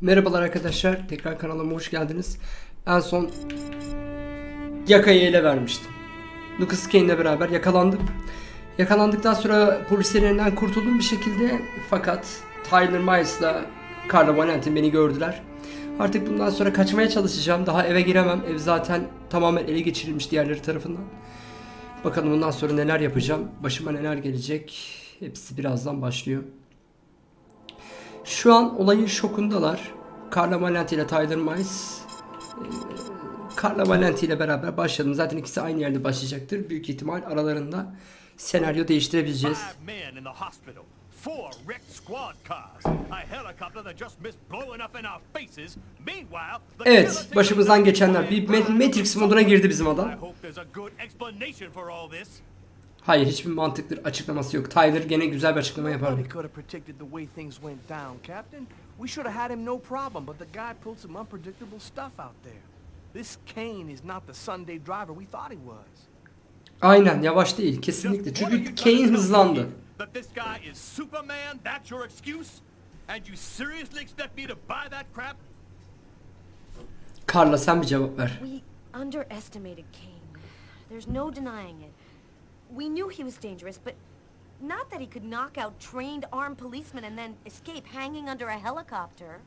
Merhabalar arkadaşlar. Tekrar kanalıma hoş geldiniz. En son Yaka'yı ele vermiştim. Lucas Kane ile beraber yakalandım. Yakalandıktan sonra polislerin elinden kurtuldum bir şekilde. Fakat Tyler Miles'la Carla Valentin beni gördüler. Artık bundan sonra kaçmaya çalışacağım. Daha eve giremem. Ev zaten tamamen ele geçirilmiş diğerleri tarafından. Bakalım bundan sonra neler yapacağım. Başıma neler gelecek. Hepsi birazdan başlıyor. Şu an olayın şokundalar. Carla Valenti ile Tyler Miles. Ee, Carla Valenti ile beraber başladım. Zaten ikisi aynı yerde başlayacaktır. Büyük ihtimal aralarında senaryo değiştirebileceğiz. Four wrecked squad cars, a helicopter that just missed blowing up in our faces. Meanwhile, the Evet, başımızdan geçenler. Bir Ma- Matrix moduna girdi bizim adam. I hope there's a good explanation for all this. Hayır, hiçbir mantıklı açıklaması yok. Tyler gene güzel bir açıklama Captain. We should have had him no problem, but the guy pulled some unpredictable stuff out there. This Kane is not the Sunday driver we thought he was. Aynen, yavaş değil. Kesinlikle. Çünkü Kane hızlandı. That this guy is Superman, that's your excuse? And you seriously expect me to buy that crap? Carla sen bir cevap ver. We underestimated Kane. There's no denying it. We knew he was dangerous, but not that he could knock out trained armed policemen and then escape hanging under a helicopter.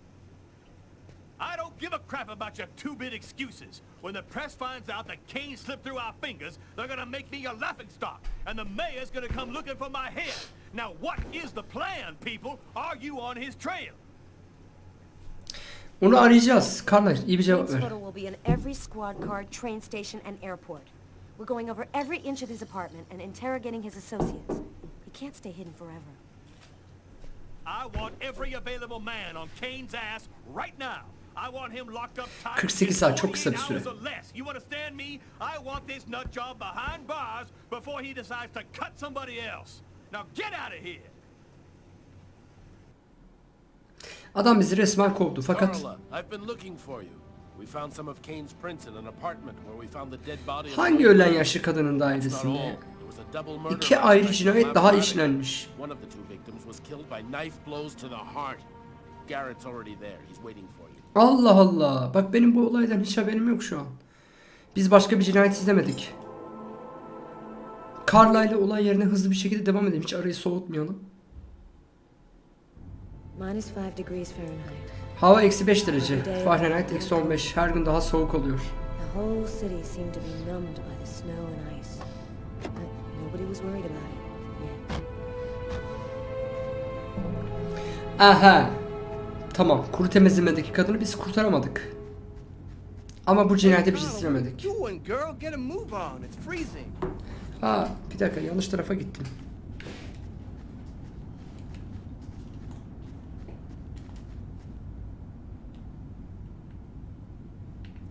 I don't give a crap about your two-bit excuses. When the press finds out that Kane slipped through our fingers, they're gonna make me a laughingstock, and the mayor's gonna come looking for my head. Now, what is the plan, people? Are you on his trail? Onu arayacağız. Carla iyi bir cevap Kane's ver. photo will be in every squad car, train station, and airport. We're going over every inch of his apartment and interrogating his associates. He can't stay hidden forever. I want every available man on Kane's ass right now. I want him locked up tight. 48 saat çok kısa bir 48 süre. hours or less. You understand me? I want this nut job behind bars before he decides to cut somebody else. Now get out of here. Adam bizi resmen kovdu fakat Carla, I've been looking for you. We found some of Kane's prints in an apartment where we found the dead body of hangi ölen yaşlı kadının dairesinde? There was a double murder İki ayrı cinayet daha işlenmiş. One of the two victims was killed by knife blows to the heart. Garrett's already there. He's waiting for you. Allah Allah. Bak benim bu olaydan hiç haberim yok şu an. Biz başka bir cinayet izlemedik. Carla ile olay yerine hızlı bir şekilde devam edelim. Hiç arayı soğutmayalım. Minus 5 degrees Fahrenheit. Hava eksi 5 derece. Fahrenheit eksi 15. Her gün daha soğuk oluyor. Aha. Tamam. Kuru temizlemedeki kadını biz kurtaramadık. Ama bu cinayeti biz Carl, izlemedik. What are you doing, girl? Get a move on. It's freezing. Aa, bir dakika yanlış tarafa gittim.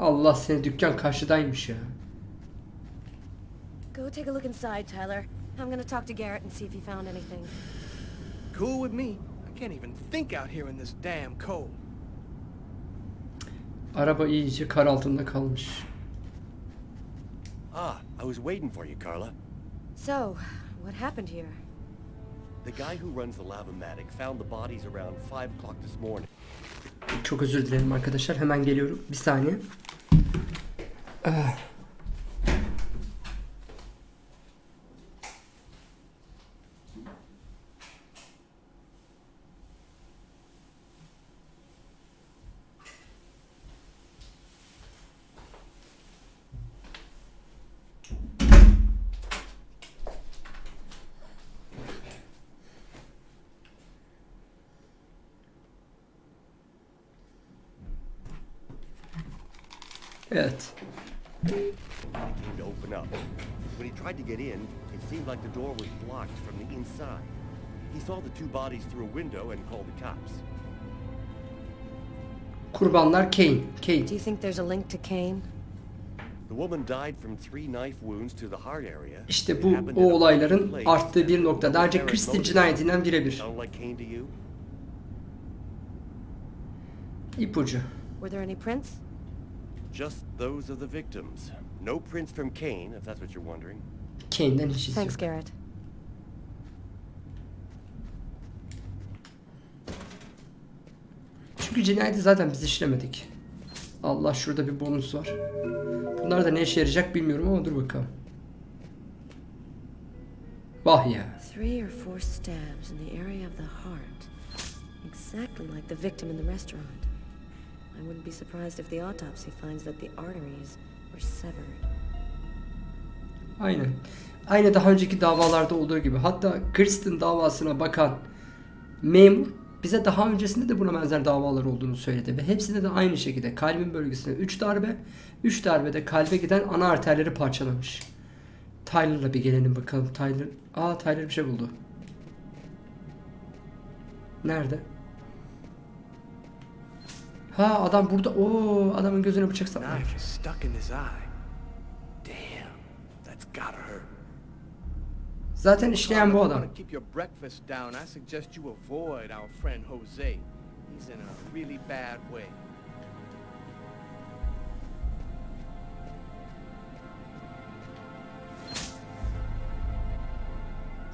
Allah seni dükkan karşıdaymış ya. Go take a look inside, Tyler. I'm gonna talk to Garrett and see if he found anything. Cool with me. I can't even think out here in this damn cold. Araba iyice kar altında kalmış. Ah, I was waiting for you, Carla. So, what happened here? The guy who runs the Lavomatic found the bodies around 5 o'clock this morning. Çok özür dilerim arkadaşlar. Hemen geliyorum. Bir saniye. Ah. Evet. He came to open up. When he tried to get in, it seemed like the door was blocked from the inside. He saw the two bodies through a window and called the cops. Kurbanlar Kane. Kane. Do you think there's a link to Kane? The woman died from three knife wounds to the heart area. İşte bu o olayların arttığı bir nokta. Daha önce motive. cinayetinden birebir. İpucu. Were there any prints? Just those of the victims. No prints from Kane, if that's what you're wondering. Kane'den hiç iz yok. Thanks, Garrett. Çünkü cinayeti zaten biz işlemedik. Allah şurada bir bonus var. Bunlar da ne işe yarayacak bilmiyorum ama dur bakalım. Vah ya. Three or four stabs in the area of the heart. Exactly like the victim in the restaurant. I wouldn't be surprised if the autopsy finds that the arteries were severed. Aynen. Aynı daha önceki davalarda olduğu gibi. Hatta Kristen davasına bakan memur bize daha öncesinde de buna benzer davalar olduğunu söyledi. Ve hepsinde de aynı şekilde kalbin bölgesine 3 darbe, 3 darbede kalbe giden ana arterleri parçalamış. Tyler'la bir gelelim bakalım. Tyler, aa Tyler bir şey buldu. Nerede? Ha adam burada. Oo adamın gözüne bıçak sapmış. Gotta hurt. Zaten işleyen bu adam. keep your breakfast down, I suggest you avoid our friend Jose. He's in a really bad way.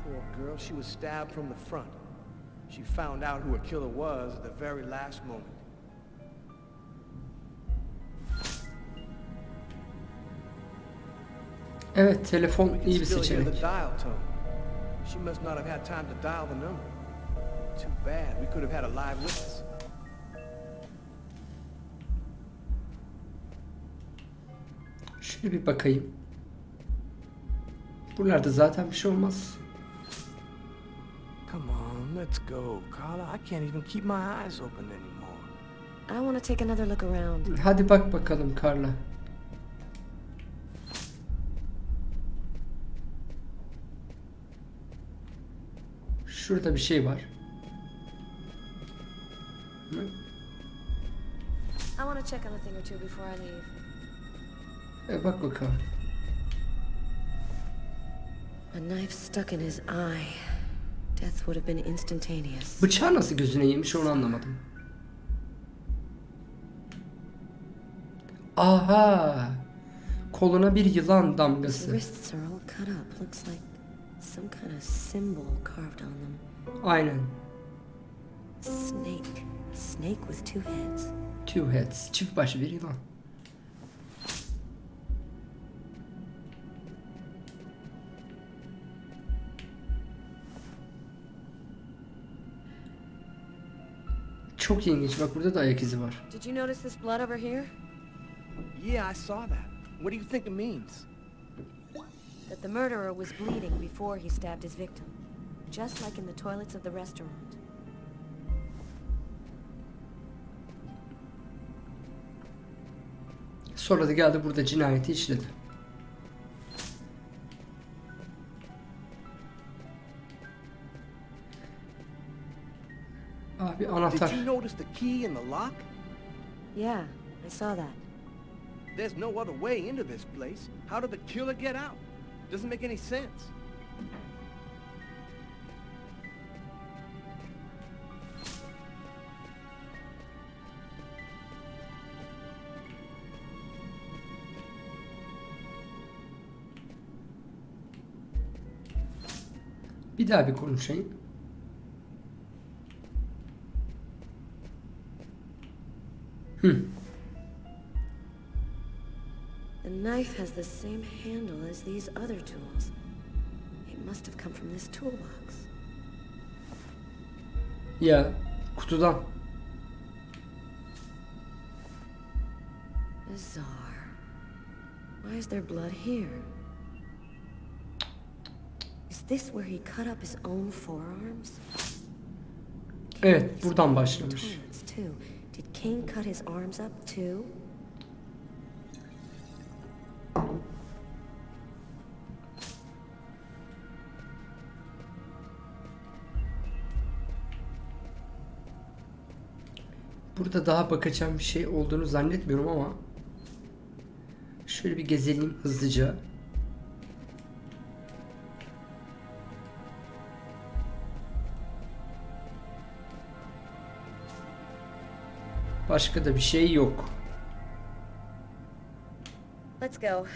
Poor girl, she was stabbed from the front. She found out who her killer was at the very last moment. Evet telefon iyi bir seçenek. dial tone. She must not have had time to dial the number. Too bad. We could have had a live witness. Şöyle bir bakayım. Buralarda zaten bir şey olmaz. Come on, let's go, Carla. I can't even keep my eyes open anymore. I want to take another look around. Hadi bak bakalım Carla. Şurada bir şey var. Hı? I want to check on a thing or two before I leave. E, bak bakalım. A knife stuck in his eye. Death would have been instantaneous. Bıçağı nasıl gözüne yemiş onu anlamadım. Aha! Koluna bir yılan His damgası. Some kind of symbol carved on them. Aynen. Snake. Snake with two heads. Two heads. Çift başı bir yılan. Çok ilginç. Bak burada da ayak izi var. Did you notice this blood over here? Yeah, I saw that. What do you think it means? That the murderer was bleeding before he stabbed his victim. Just like in the toilets of the restaurant. Sonra da geldi burada cinayeti işledi. Ah, Abi anahtar. Did you notice the key in the lock? Yeah, I saw that. There's no other way into this place. How did the killer get out? Doesn't make any sense. Bir daha bir konuşayım. Hı. The knife has the same handle as these other tools. It must have come from this toolbox. Ya kutudan. Bizarre. Why is there blood here? Is this where he cut up his own forearms? Evet buradan başlamış. Did Kane cut his arms up too? Burada daha bakacağım bir şey olduğunu zannetmiyorum ama şöyle bir gezelim hızlıca. Başka da bir şey yok. Go.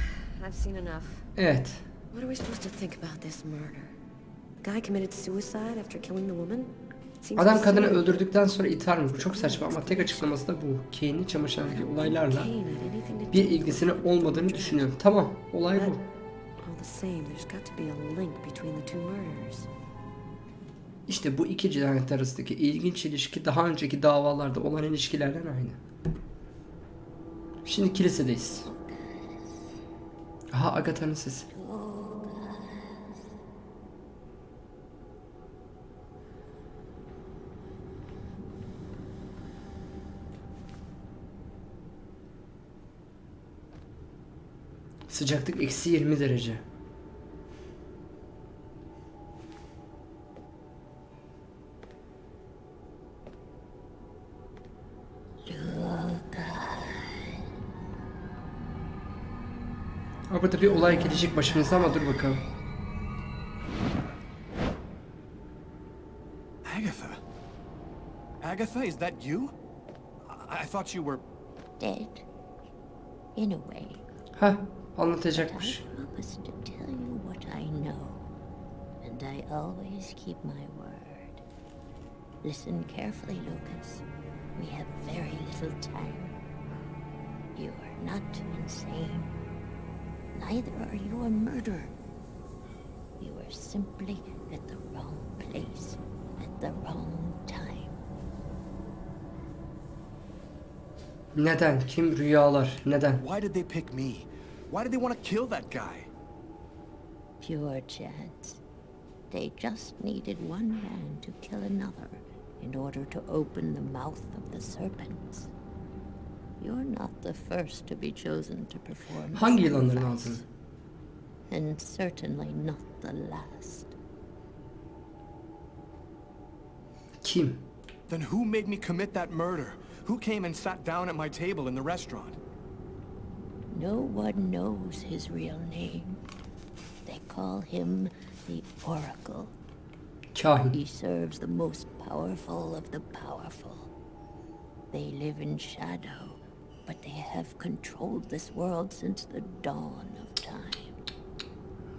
I've seen enough. Evet. What are we supposed to think about this murder? Guy committed suicide after killing the woman? Adam kadını öldürdükten sonra mi? Bu çok saçma ama tek açıklaması da bu. Kane'in çamaşırındaki olaylarla bir with ilgisinin olmadığını düşünüyorum. Tamam, olay bu. İşte bu iki cinayet arasındaki ilginç ilişki daha önceki davalarda olan ilişkilerden aynı. Şimdi kilisedeyiz. Aha Agatha'nın sesi. Sıcaklık eksi 20 derece. Burada bir olay gelecek başımıza ama dur bakalım. Agatha. Agatha, is that you? I, I thought you were... Dead. In a way. Ha But I anlatacakmış. promise to tell you what I know. And I always keep my word. Listen carefully, Lucas. We have very little time. You are not insane. Neither are you a murderer. You are simply at the wrong place at the wrong time. Neden? Kim rüyalar? Neden? Why did they pick me? Why did they want to kill that guy? Pure chance. They just needed one man to kill another in order to open the mouth of the serpents. You're not the first to be chosen to perform the Hangi yılanların sacrifice. And certainly not the last. Kim? Then who made me commit that murder? Who came and sat down at my table in the restaurant? No one knows his real name. They call him the Oracle. Kahin. He serves the most powerful of the powerful. They live in shadow, but they have controlled this world since the dawn of time.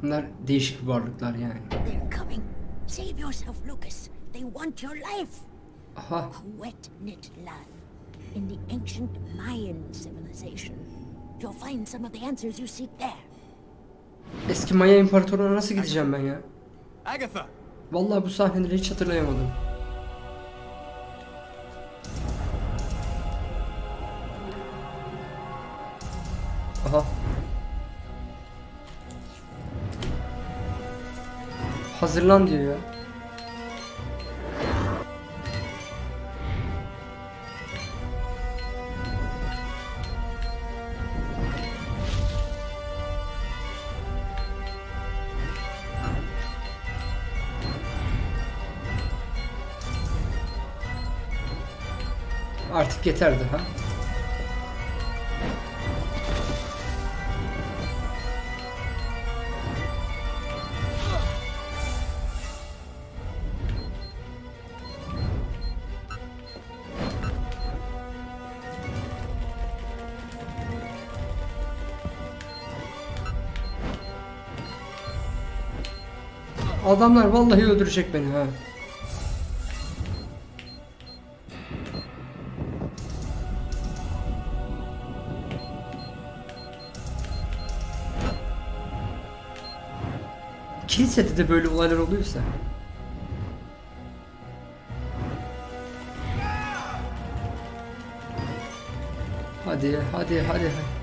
Bunlar değişik varlıklar yani. They're coming. Save yourself, Lucas. They want your life. Aha. Wet knit land in the ancient Mayan civilization. You'll find some of the answers you seek there. Eski Maya İmparatorluğu'na nasıl gideceğim ben ya? Agatha! Vallahi bu sahneleri hiç hatırlayamadım. Hazırlan diyor ya. Artık yeterdi ha. Adamlar vallahi öldürecek beni ha. Kilisede de böyle olaylar oluyorsa. Hadi, hadi, hadi. Aa,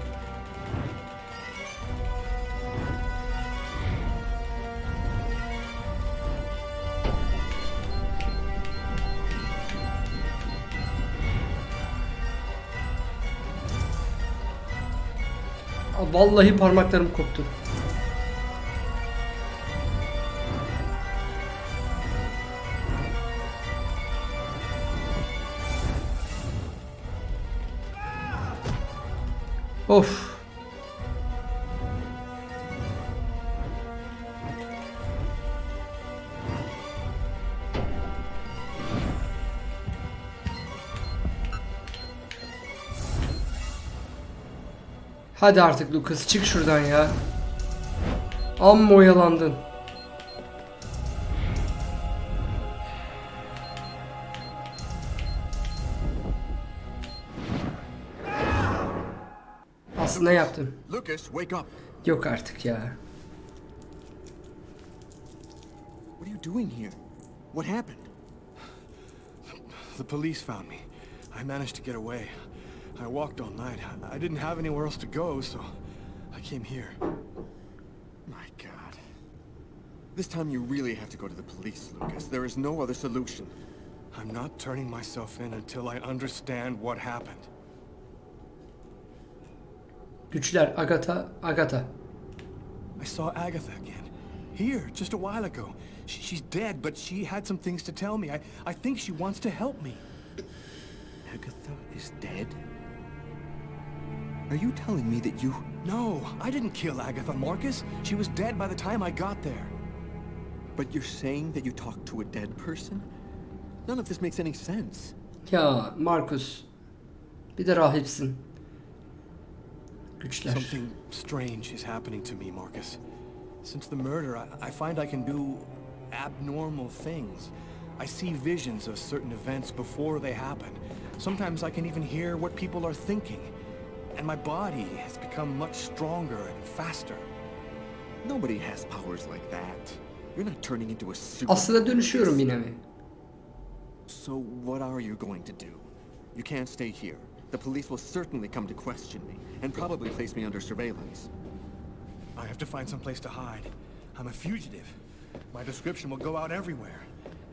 Vallahi parmaklarım koptu. Of. Hadi artık Lucas çık şuradan ya. Amma oyalandın. Aslında yaptım. Lucas, wake up. Yok artık ya. What are you doing here? What happened? The police found me. I managed to get away. I walked all night. I didn't have anywhere else to go, so I came here. My God. This time you really have to go to the police, Lucas. There is no other solution. I'm not turning myself in until I understand what happened. Güçler Agatha, Agatha. I saw Agatha again. Here, just a while ago. She, she's dead, but she had some things to tell me. I, I think she wants to help me. Agatha is dead? Are you telling me that you... No, I didn't kill Agatha, Marcus. She was dead by the time I got there. But you're saying that you talked to a dead person? None of this makes any sense. Ya Markus. Bir de rahipsin. Güçler. Something strange is happening to me, Marcus. Since the murder, I, I find I can do abnormal things. I see visions of certain events before they happen. Sometimes I can even hear what people are thinking. And my body has become much stronger and faster. Nobody has powers like that. You're not turning into a super... Aslında dönüşüyorum yine mi? So what are you going to do? You can't stay here. The police will certainly come to question me, and probably place me under surveillance. I have to find some place to hide. I'm a fugitive. My description will go out everywhere.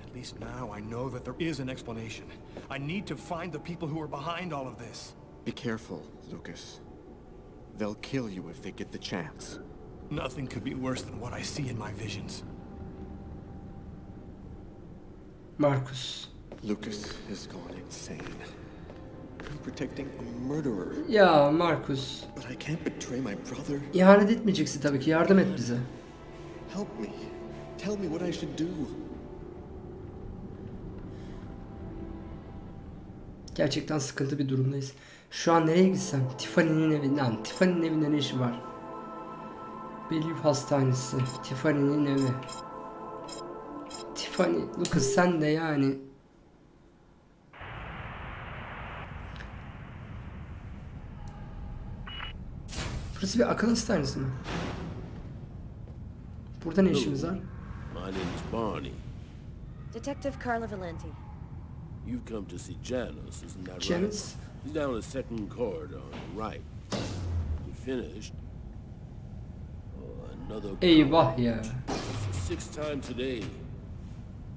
At least now I know that there is an explanation. I need to find the people who are behind all of this. Be careful, Lucas. They'll kill you if they get the chance. Nothing could be worse than what I see in my visions. Markus. Lucas has gone insane. I'm protecting a murderer, Ya Markus. but I can't betray my brother. İhanet etmeyeceksin tabii ki. Yardım et bize. Help me. Tell me what I should do. Gerçekten sıkıntı bir durumdayız. Şu an nereye gitsem? Tiffany'nin evinden. Tiffany'nin evinde ne işi var? Bellevue Hastanesi. Tiffany'nin evi. Tiffany, Lucas sen de yani. Burası bir akıl hastanesi mi? Burada ne işimiz var? My name's Barney. Detective Carla Valenti. You've come to see Janus, isn't that right? He's down the second corridor on the right. You finished? Oh, another Eyvah ya. It's the sixth time today.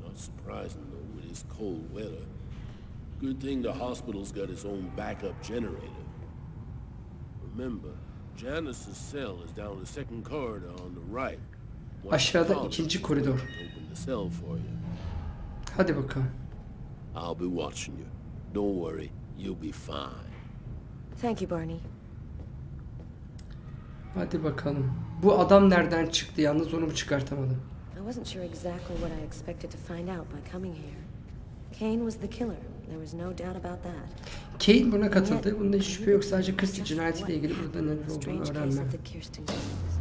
Not surprising though with this cold weather. Good thing the hospital's got its own backup generator. Remember, Janice's cell is down the second corridor on the right. Aşağıda ikinci koridor. Open the cell for you. Hadi bakalım. I'll be watching you. Don't worry, you'll be fine. Thank you, Barney. Hadi bakalım. Bu adam nereden çıktı yalnız onu mu çıkartamadım. I wasn't sure exactly what I expected to find out by coming here. Kane was the killer. There was no doubt about that. Kane buna katıldı. Bunda hiç şüphe yok. Sadece Christie cinayetiyle ilgili burada neler olduğunu Kirsten Kings.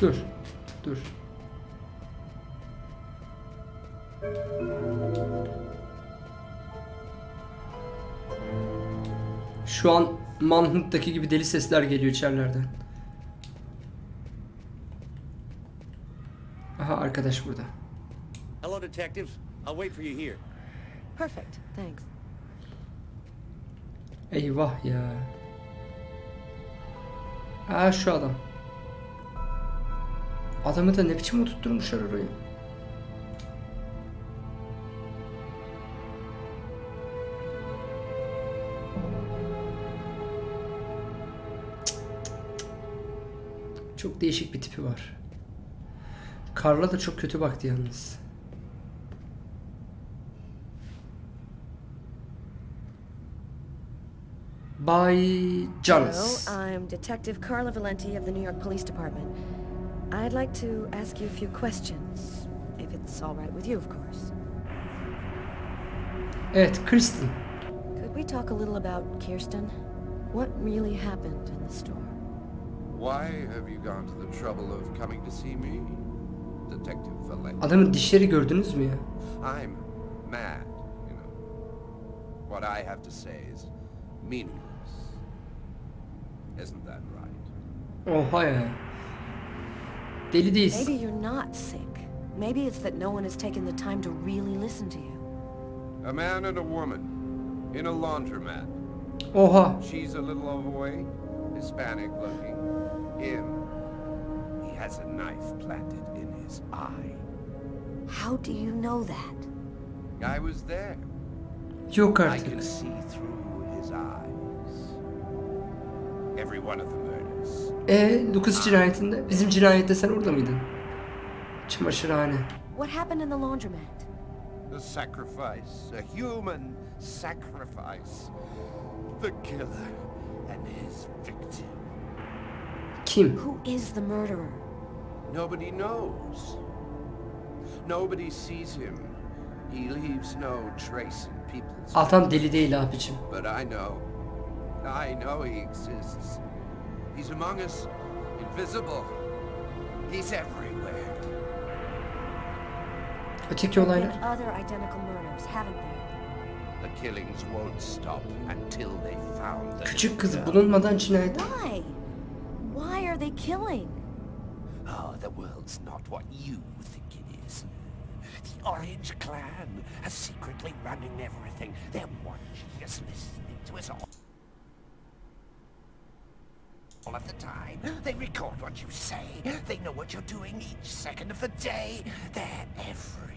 Dur. Dur. Şu an Manhunt'taki gibi deli sesler geliyor içerilerden. Aha arkadaş burada. Hello, detectives. I'll wait for you here. Perfect, thanks. Eyvah ya. Aa şu adam. Adamı da ne biçim oturtturmuşlar orayı. Çok değişik bir tipi var. Karla da çok kötü baktı yalnız. Bay Jonas. Hello, I'm Detective Carla Valenti of the New York Police Department. I'd like to ask you a few questions, if it's all right with you, of course. Evet, Kristen. Could we talk a little about Kirsten? What really happened in the store? Why have you gone to the trouble of coming to see me, Detective Valenti? Adamın dişleri gördünüz mü ya? I'm mad, you know. what I have to say is meaningless. Isn't that right? Oha ya. Deli değilsin. Maybe you're not sick. Maybe it's that no one has taken the time to really listen to you. A man and a woman in a laundromat. Oha. She's a little overweight, Hispanic looking. Him, he has a knife planted in his eye. How do you know that? I was there. Yok I artık. can see through his eyes. Every one of the murders. E Lucas cinayetinde. Bizim cinayette sen orada mıydın? Çamaşırhane. What happened in the laundromat? A sacrifice, a human sacrifice. The killer his victim. Kim? Who is the murderer? Nobody knows. Nobody sees him. He leaves no trace in people's Adam deli değil abicim. But I know. I know he exists. He's among us, invisible. He's everywhere. Öteki olaylar. other identical murders, haven't there? The killings won't stop until they found the Küçük kız bulunmadan cinayet. Why? Why are they killing? Oh, the world's not what you think it is. The Orange Clan are secretly running everything. They're watching us, listening to us all. All of the time. They record what you say. They know what you're doing each second of the day. They're everywhere.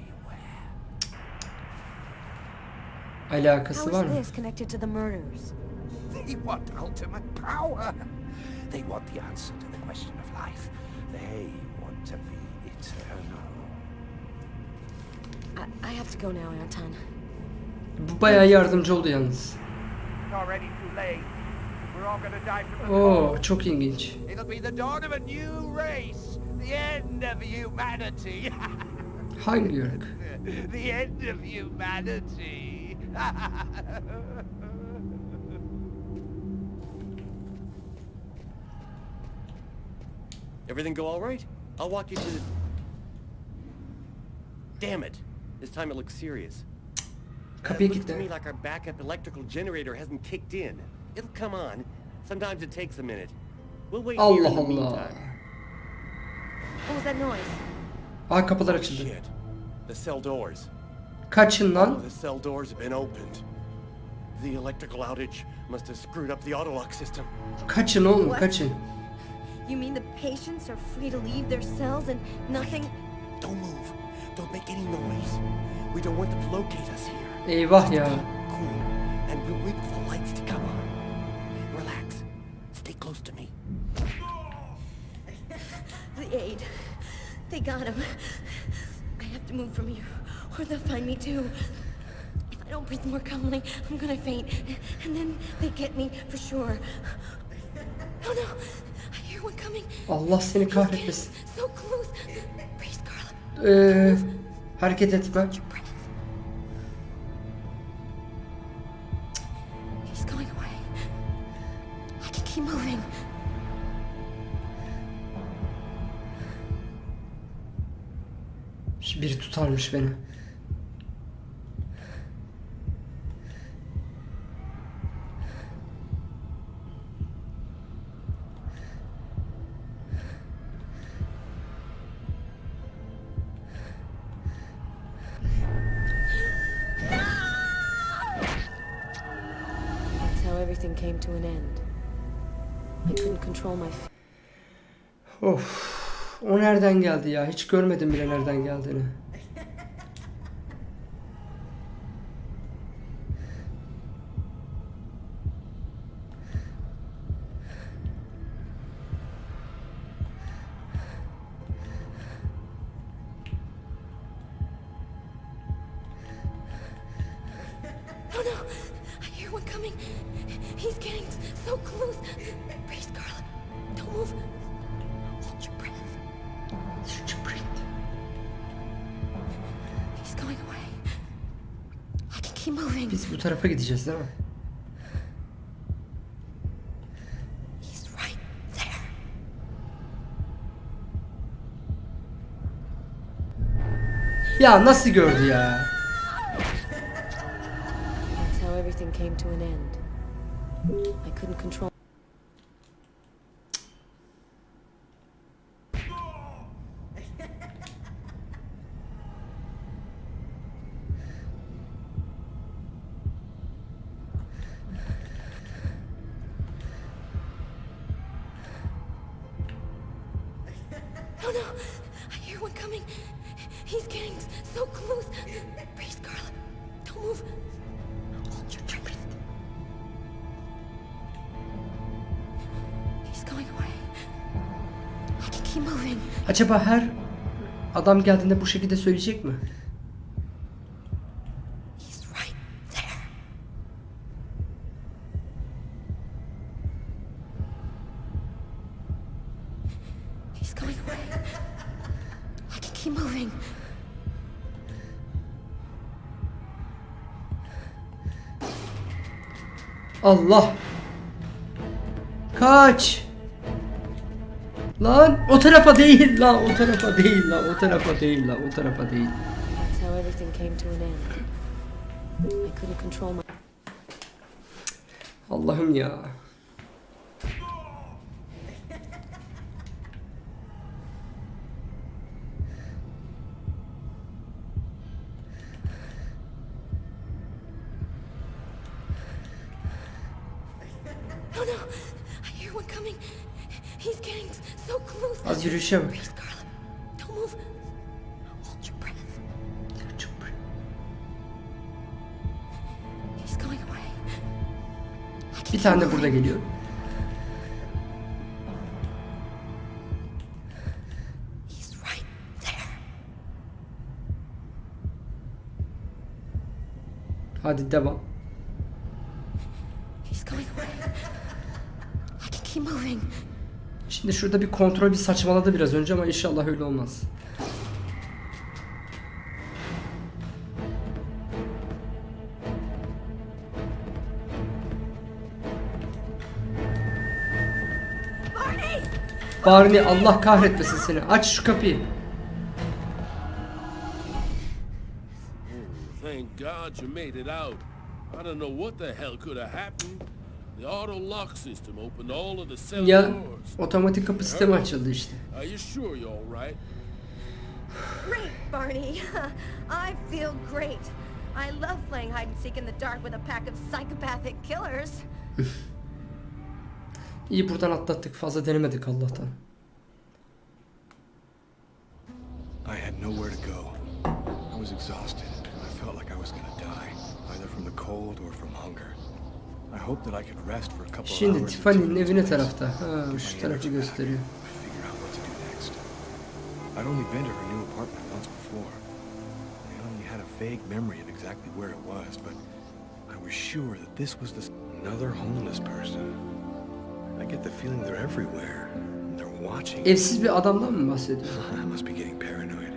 Alakası How var is mı? this connected to the murders? They want ultimate power. They want the answer to the question of life. They want to be eternal. I, I have to go now, Anton. Bu bayağı yardımcı oldu yalnız. Oo çok ilginç. It'll be the dawn of a new race. The end of humanity. Hangi ırk? the end of humanity. Everything go all right? I'll walk you to the... Damn it. This time it looks serious. Kapıyı it looks to me like our backup electrical generator hasn't kicked in. It'll come on. Sometimes it takes a minute. We'll wait here Allah in the Allah. meantime. What was that noise? Aa kapılar açıldı. Shit. The cell doors. Kaçın All lan. the cell doors have been opened. The electrical outage must have screwed up the autolock system. Kaçın oğlum What? kaçın. You mean the patients are free to leave their cells and nothing... Don't move. Don't make any noise. We don't want them to locate us here. Eyvah ya. Cool. And we'll wait for the lights to come on. Relax. Stay close to me. The aid. They got him. I have to move from here, or they'll find me too. If I don't breathe more calmly, I'm gonna faint. And then they get me for sure. Oh no! I hear one coming. Allah seni kahretmesin. So close. Breathe, Scarlet. Ee, hareket etme. Biri tutarmış beni. Of. O nereden geldi ya? Hiç görmedim bile nereden geldiğini. Oh no! I hear one coming. He's getting so close. Breathe, Scarlet. Don't move. Hold your breath. Hold your breath. He's going away. I can keep moving. Biz bu tarafa gideceğiz değil mi? He's right there. Ya nasıl gördü ya? That's how everything came to an end. I couldn't control. Acaba her adam geldiğinde bu şekilde söyleyecek mi? He's right Lan o tarafa değil lan o tarafa değil lan o tarafa değil lan o tarafa değil. Allah'ım ya. Oh no! I hear one coming. Az yürüyüşe bak. Bir tane de burada geliyor. He's right there. Hadi devam. He's going away. I can keep moving. Şimdi şurada bir kontrol bir saçmaladı biraz önce ama inşallah öyle olmaz. Barney! Allah kahretmesin seni. Aç şu kapıyı. Thank God you made it out. I don't know what the hell could have happened. Ya otomatik kapı sistemi açıldı işte. Are you sure you're all right? Great, Barney. I feel great. I love playing hide and seek in the dark with a pack of psychopathic killers. İyi buradan atlattık. Fazla denemedik Allah'tan. I had nowhere to go. I was exhausted. I felt like I was gonna die, either from the cold or from hunger. I hope that I could rest for a couple of Şimdi hours. Tiffany'nin until evi ne it's tarafta? Ha, şu tarafı gösteriyor. Figure out what to do next. I'd only been to her new apartment once before. I only had a vague memory of exactly where it was, but I was sure that this was the another homeless person. I get the feeling they're everywhere. They're watching. Evsiz bir adamdan mı bahsediyor? I must be getting paranoid.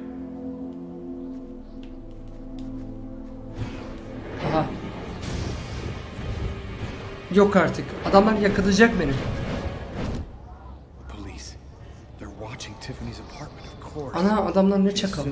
Yok artık. Adamlar yakalayacak beni. Ana adamlar ne çakal.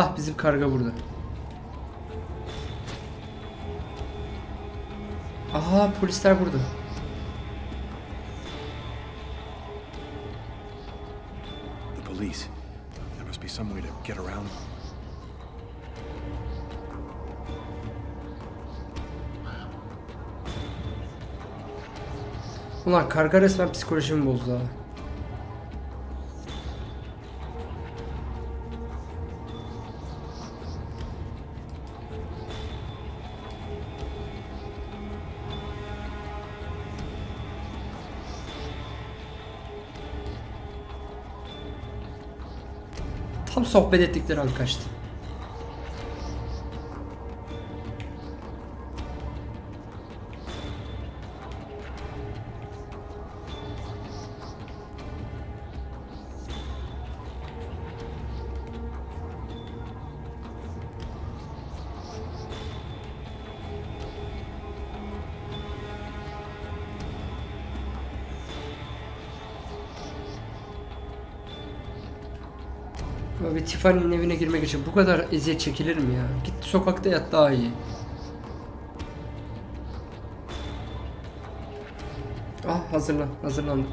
Ah bizim karga burada. Aha polisler burada. The police. There must be some way to get around. Ulan karga resmen psikolojimi bozdu ha. Sohbet ettikleri an. Tiffany'nin evine girmek için bu kadar eziyet çekilir mi ya? Git sokakta yat daha iyi. Ah hazırlan, hazırlandım.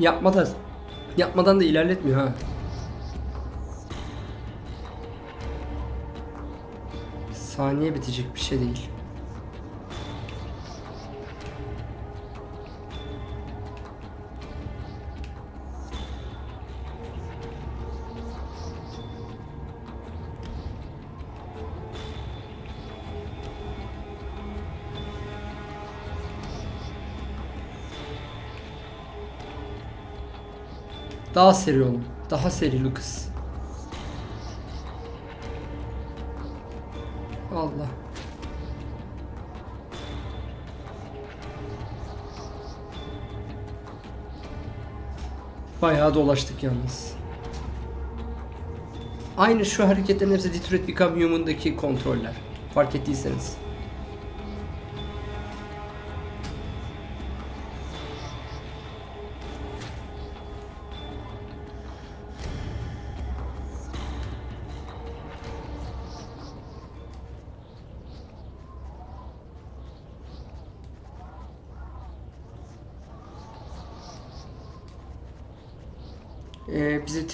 Yapmadan yapmadan da ilerletmiyor ha. Saniye bitecek bir şey değil. Daha seri olun. Daha seri Lucas. Allah. Bayağı dolaştık yalnız. Aynı şu hareketlerin hepsi Detroit Become Human'daki kontroller. Fark ettiyseniz.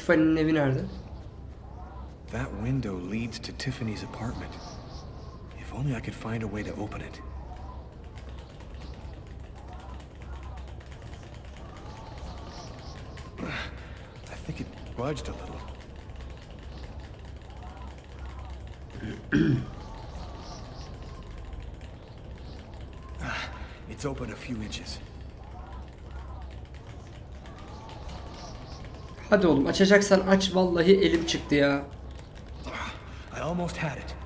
Tiffany'nin evi nerede? That window leads to Tiffany's apartment. If only I could find a way to open it. I think it budged a little. Ah, it's open a few inches. Hadi oğlum açacaksan aç vallahi elim çıktı ya. I almost had it.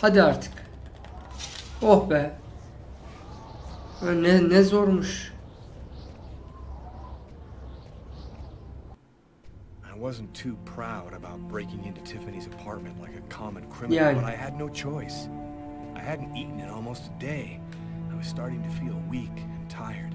Hadi artık. Oh be. Ne ne zormuş. I wasn't too proud about breaking into Tiffany's apartment like a common criminal, Yani. but I had no choice. I hadn't eaten in almost a day. Was starting to feel weak and tired.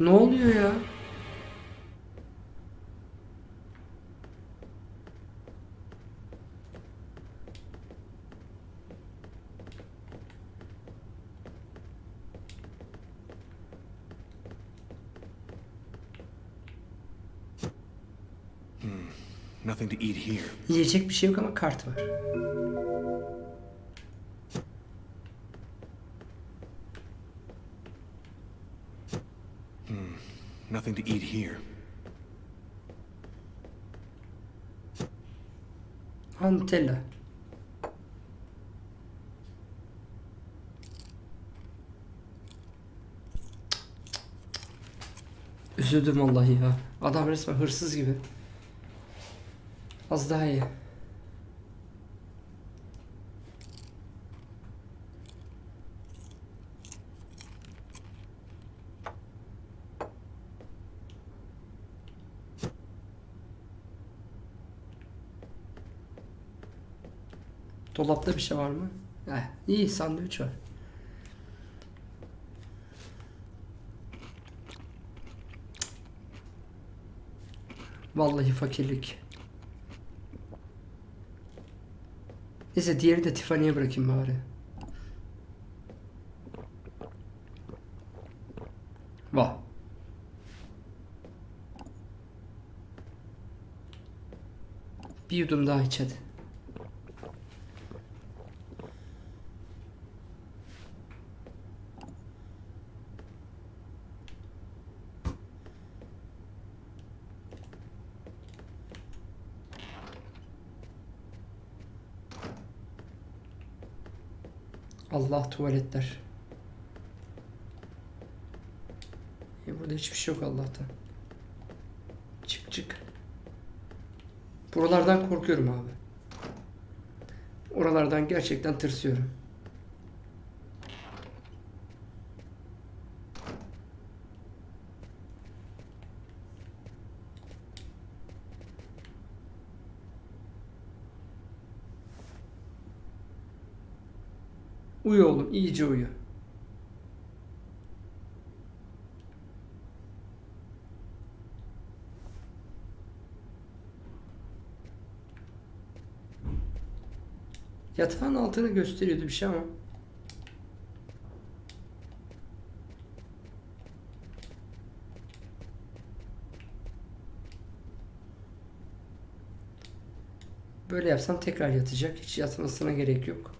Ne oluyor ya? Here. Yiyecek bir şey yok ama kart var. Nothing to eat here. Ha Nutella. Üzüldüm vallahi ya. Adam resmen hırsız gibi. Az daha iyi. Dolapta bir şey var mı? Heh, iyi sandviç var. Vallahi fakirlik. Neyse diğeri de Tiffany'ye bırakayım bari. Vah. Bir yudum daha iç hadi. Allah tuvaletler. E burada hiçbir şey yok Allah'tan. Çık çık. Buralardan korkuyorum abi. Oralardan gerçekten tırsıyorum. Uyu oğlum, iyice uyu. Yatağın altını gösteriyordu bir şey ama. Böyle yapsam tekrar yatacak. Hiç yatmasına gerek yok.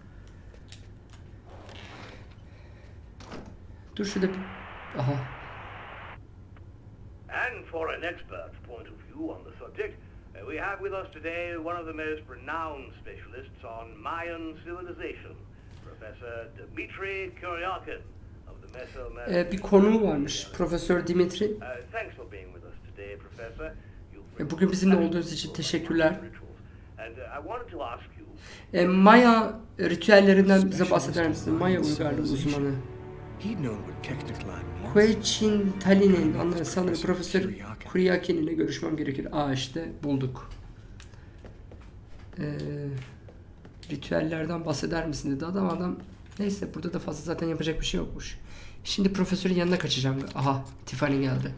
Dur şurada bir... Aha. And for an expert's point of view on the subject, uh, we have with us today one of the most renowned specialists on Mayan civilization, Professor Dmitry Kuryakin. Ee, bir konuğu varmış. Profesör Dimitri. Uh, thanks for being with us today, Professor. You've E, bugün bizimle olduğunuz için teşekkürler. uh, E, Maya ritüellerinden bize bahseder misin? Maya uygarlığı uzmanı. Quechin Tali'nin anları sanırım Profesör Kuryakin ile görüşmem gerekir. Aa işte bulduk. Ee, ritüellerden bahseder misin dedi adam adam. Neyse burada da fazla zaten yapacak bir şey yokmuş. Şimdi profesörün yanına kaçacağım. Aha Tiffany geldi.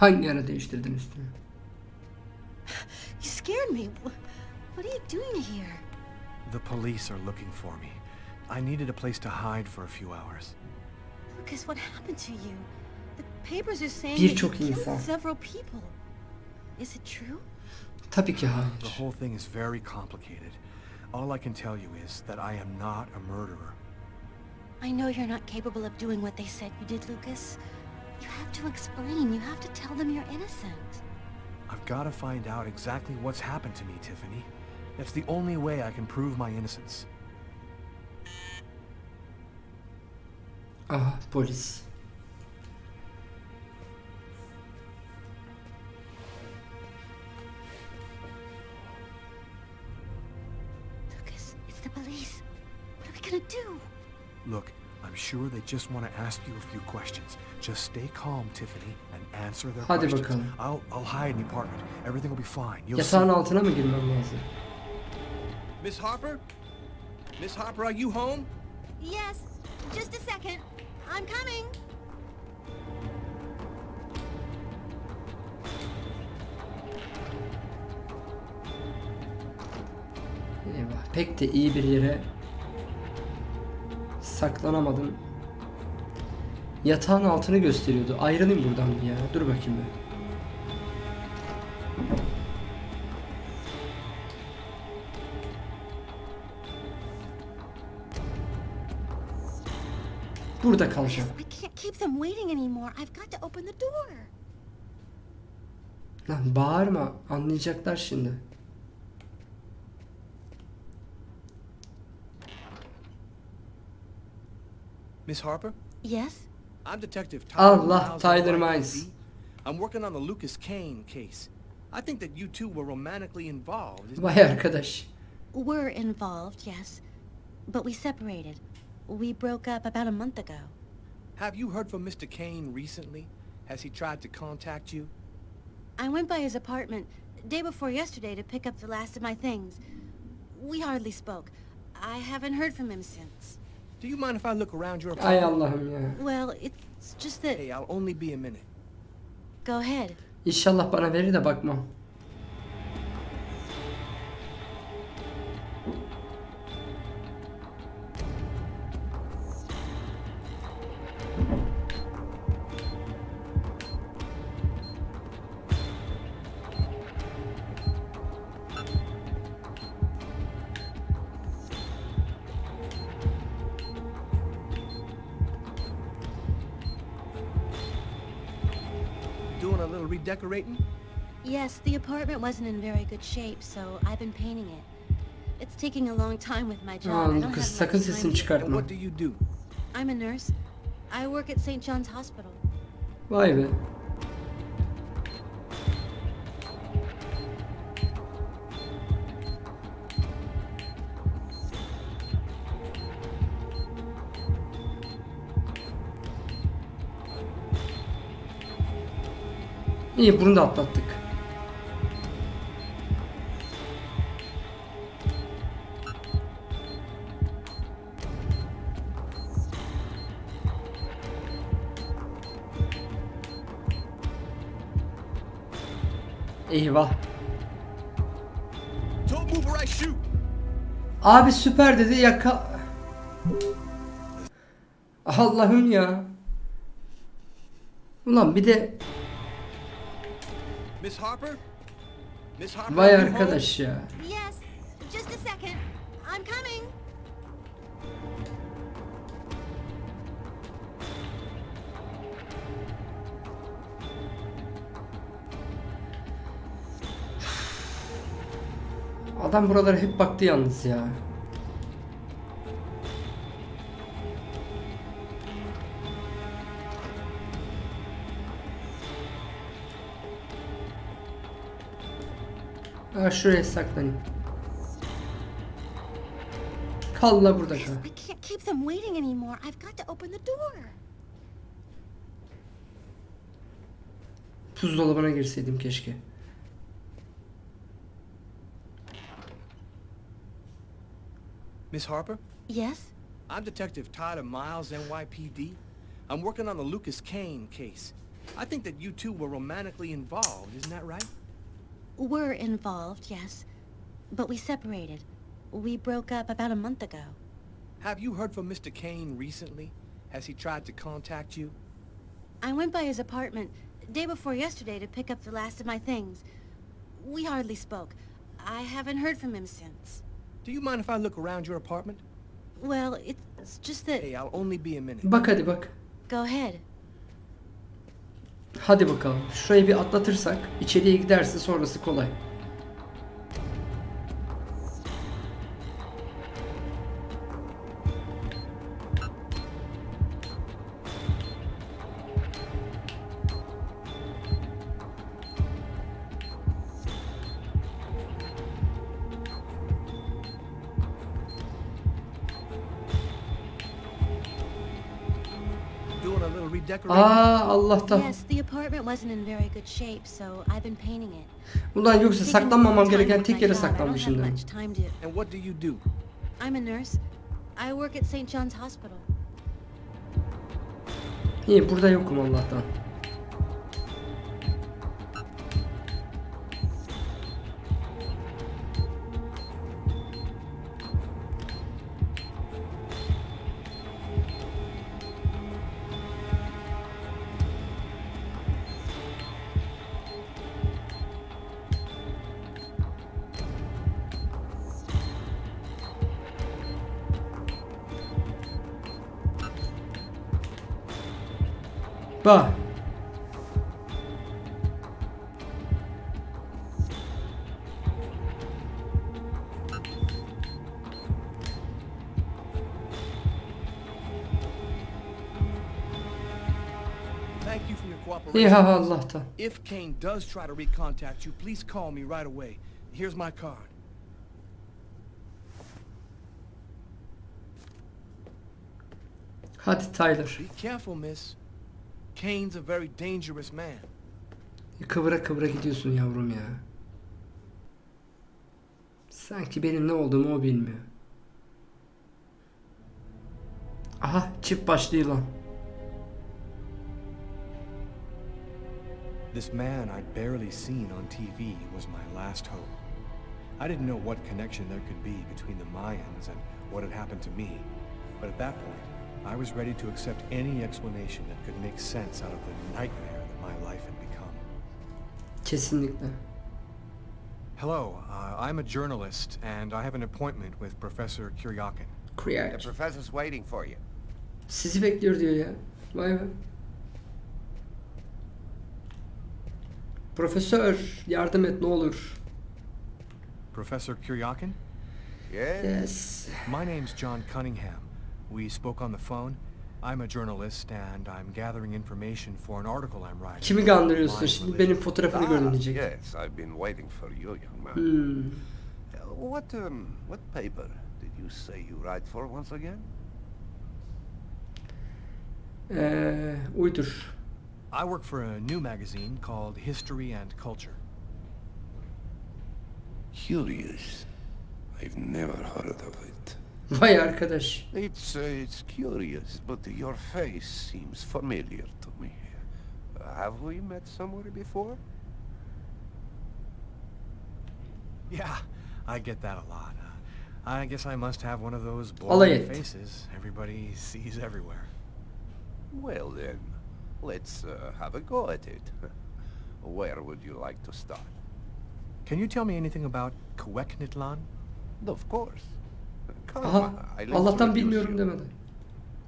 Hangi ara değiştirdin üstünü? You scared me. What are you doing here? The police are looking for me. I needed a place to hide for a few hours. Lucas, what happened to you? The papers are saying that you insan. killed several people. Is it true? Tabii ki hayır. The whole thing is very complicated. All I can tell you is that I am not a murderer. I know you're not capable of doing what they said you did, Lucas. You have to explain. You have to tell them you're innocent. I've got to find out exactly what's happened to me, Tiffany. That's the only way I can prove my innocence. Aha polis. Lucas, it's the police. What are we gonna do? Look, I'm sure they just want to ask you a few questions. Just stay calm, Tiffany, and answer their Hadi questions. bakalım. I'll I'll hide in the apartment. Everything will be fine. You'll Yatağın see. altına mı girmem lazım? Miss Harper? Miss Harper, are you home? Yes, just a second. I'm coming. Eyvah. Pek de iyi bir yere saklanamadım. Yatağın altını gösteriyordu. Ayrılayım buradan bir ya. Dur bakayım bir. Burada kalacağım. I can't keep them waiting anymore. I've got to open the door. Lan bağırma. Anlayacaklar şimdi. Miss Harper? Yes? I'm Detective Tyler Allah, Tyler NYPD. Miles. I'm working on the Lucas Kane case. I think that you two were romantically involved. isn't Vay arkadaş. We're involved, yes. But we separated. We broke up about a month ago. Have you heard from Mr. Kane recently? Has he tried to contact you? I went by his apartment day before yesterday to pick up the last of my things. We hardly spoke. I haven't heard from him since. Do you mind if I look around your Ay apartment? Allah'ım ya. Well, it's just that... Hey, I'll only be a minute. Go ahead. İnşallah bana verir de bakmam. The apartment wasn't in very good shape, so I've been painting it. It's taking a long time with my job. I Oğlum don't have sakın much time sesini to- çıkartma. And what do you do? I'm a nurse. I work at St. John's Hospital. Vay be. İyi bunu da atlattık. Eyvah. Don't move or I shoot! Abi süper dedi yaka... Allah'ım ya. Ulan bir de Miss Harper? Miss Harper? vay arkadaş ya. Adam buralara hep baktı yalnız ya. Ha şuraya saklanayım. Kal la burada kal. I can't keep them waiting anymore. I've got to open the door. Buzdolabına girseydim keşke. Miss Harper? Yes? I'm Detective Tyler Miles, NYPD. I'm working on the Lucas Kane case. I think that you two were romantically involved, isn't that right? We're involved, yes. But we separated. We broke up about a month ago. Have you heard from Mr. Kane recently? Has he tried to contact you? I went by his apartment day before yesterday to pick up the last of my things. We hardly spoke. I haven't heard from him since. Do you mind if I look around your apartment? Well, it's just that... Hey, I'll only be a minute. Bak hadi bak. Go ahead. Hadi bakalım. Şurayı bir atlatırsak içeriye giderse sonrası kolay. Painting it. Ulan yoksa saklanmamam gereken tek my yere job. I don't have saklanmışım dedim. much time to... And what do you do? I'm a nurse. I work at St. John's Hospital. İyi burada yokum Allah'tan. Cooperation. ha Allah'tan. If Kane does try to recontact you, please call me right away. Here's my card. Hadi Tyler. Be careful, miss. Kane's a very dangerous man. Kıvıra kıvıra gidiyorsun yavrum ya. Sanki benim ne olduğumu o bilmiyor. Aha çift başlı yılan. This man I'd barely seen on TV was my last hope. I didn't know what connection there could be between the Mayans and what had happened to me. But at that point, I was ready to accept any explanation that could make sense out of the nightmare that my life had become. Kesinlikle. Hello, uh, I'm a journalist, and I have an appointment with Professor Kuryakin. The Kuyar. professor's waiting for you. Sizi bekliyor diyor ya. Vay be. Profesör yardım et ne olur. Professor Kuryakin? Yes? Yes. My name's John Cunningham. We spoke on the phone. I'm a journalist, and I'm gathering information for an article I'm writing. Kimi kandırıyorsun? Şimdi benim fotoğrafını gördüm diyecek. yes, I've been waiting for you, young man. Hmm. Uh, what, um, what paper did you say you write for once again? Ee, uydur. I work for a new magazine called History and Culture. Curious. I've never heard of it. Vay arkadaş. It's, uh, it's curious, but your face seems familiar to me. Have we met somewhere before? Yeah, I get that a lot. Uh, I guess I must have one of those Alay boring faces everybody sees everywhere. Well then, let's uh, have a go at it. Where would you like to start? Can you tell me anything about Kueknitlan? Of course. Aha Allah'tan bilmiyorum demedi.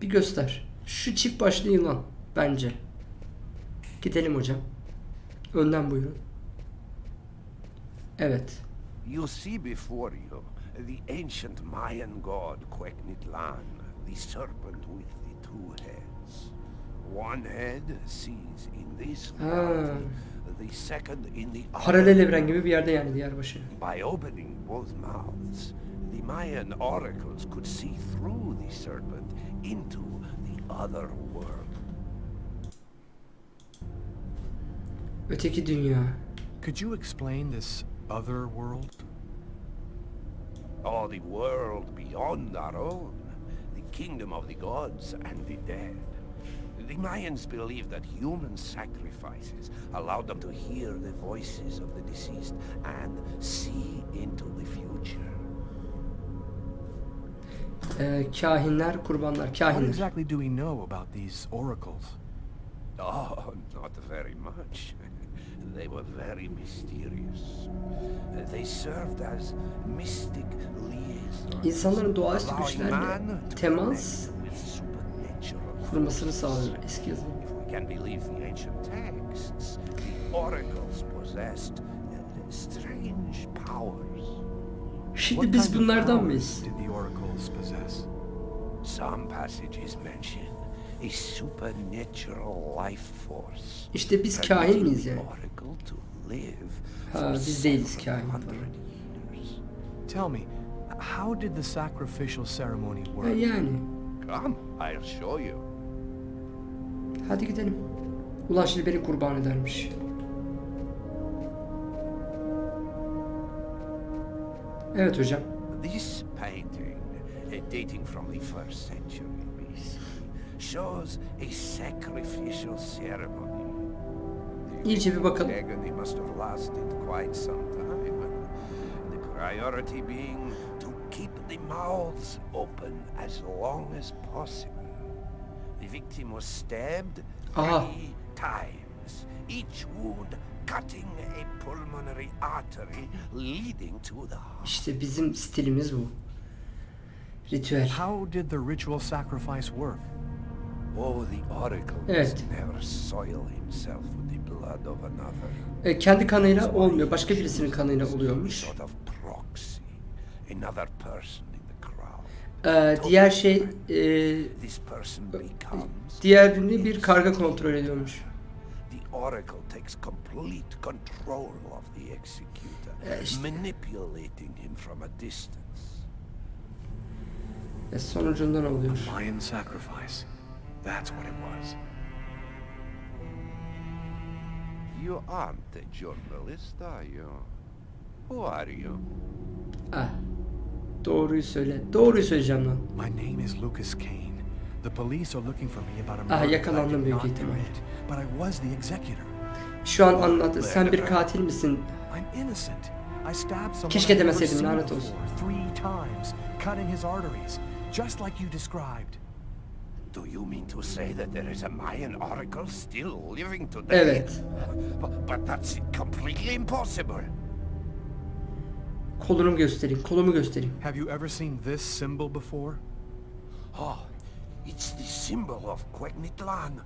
Bir göster. Şu çift başlı yılan bence. Gidelim hocam. Önden buyurun. Evet. You see before you the ancient Mayan god Kueknitlan, the serpent with the two heads. One head sees in this reality, the second in the Paralel other. evren gibi bir yerde yani diğer başı. By opening both mouths, the Mayan oracles could see through the serpent into the other world. Öteki dünya. Uh, could you explain this other world? Oh, the world beyond our own. The kingdom of the gods and the dead. The Mayans believed that human sacrifices allowed them to hear the voices of the deceased and see into the future. Ee, kahinler, kurbanlar, What kahinler. exactly do we know about these oracles? Oh, not very much. They were very mysterious. They served as mystic liaisons. İnsanların doğaüstü allowing güçlerle man to temas connect with supernatural kurmasını sağlıyor eski yazılım. If we can believe the ancient texts, the oracles possessed uh, strange powers. Şimdi What biz kind of bunlardan mıyız? Did the oracles possess? Some passages mention a supernatural life force. İşte biz kahin miyiz yani? Ha, biz değiliz kahin 700 falan. years. Tell me, how did the sacrificial ceremony work? Ha, yani. Come, I'll show you. Hadi gidelim. Ulan şimdi beni kurban edermiş. Evet hocam. This painting, uh, dating from the first century BC, shows a sacrificial ceremony. The İyice bir bakalım. agony must have lasted quite some time. The priority being to keep the mouths open as long as possible. The victim was stabbed Aha. three times, each wound cutting a pulmonary artery leading to the heart. İşte bizim stilimiz bu. Ritüel. How did the ritual sacrifice work? Oh, the oracle Evet. never soil himself with the blood of another. E, kendi kanıyla olmuyor. Başka birisinin kanıyla oluyormuş. Sort of proxy. Another person. Ee, diğer şey e, person becomes diğerini bir karga kontrol ediyormuş. Oracle takes complete control of the executor, Ya manipulating him from a distance. Ve sonucunda ne oluyor? Mayan sacrifice. That's what it was. You aren't a journalist, are you? Who are you? Ah. Doğruyu söyle. Doğruyu söyleyeceğim lan. My name is Lucas Kane. The police are looking for me about a Ah, murder yakalandım büyük ihtimal. commit, But I was the executor. Şu an anlat. Sen bir katil misin? I'm innocent. I stabbed someone Keşke demeseydim, lanet olsun. before, Three times, cutting his arteries, just like you described. Do you mean to say that there is a Mayan oracle still living today? Evet. But, but that's completely impossible. Kolumu göstereyim. Kolumu göstereyim. Have you ever seen this symbol before? Oh, it's the symbol of Quegnitlan.